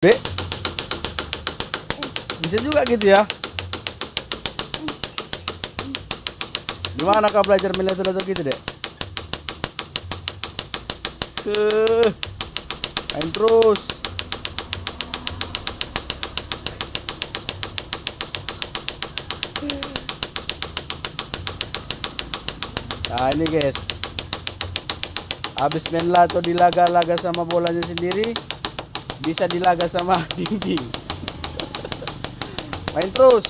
Dek. Bisa juga gitu ya. Gimana kau belajar metode gitu, Dek? Ke main terus. Nah ini guys Habis main lato dilaga-laga sama bolanya sendiri Bisa dilaga sama dinding. Main terus.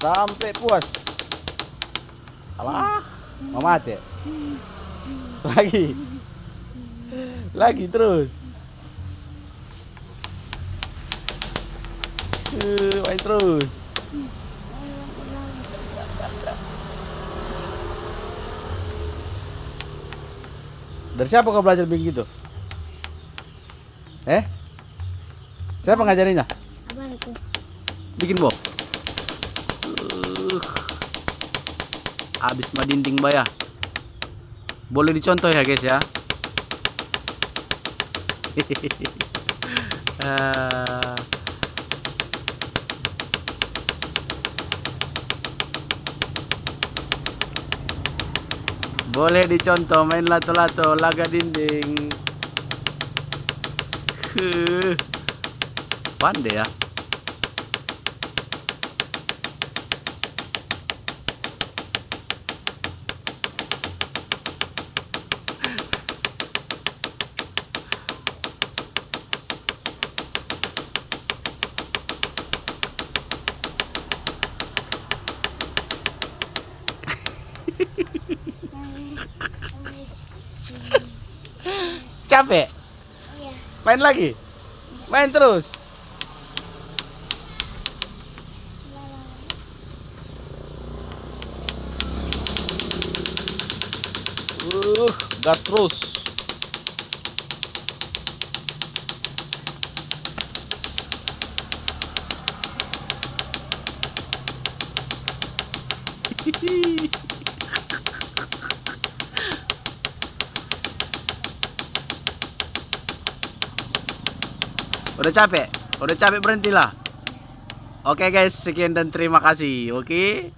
Sampai puas. Alah Mau mati. Lagi. Lagi terus. Eh, Main terus. Dari siapa kau belajar begitu? Eh? Siapa ngajarinya? Abangku. Bikin bob. Uh, abis mah dinding bayah. Boleh dicontoh ya guys ya. Ah. Boleh dicontoh main lato-lato laga dinding. Huh. Pandai ya. Capek? Main lagi? Main terus? Uh, gas terus. Udah capek? Udah capek berhentilah. Oke guys, sekian dan terima kasih. Oke.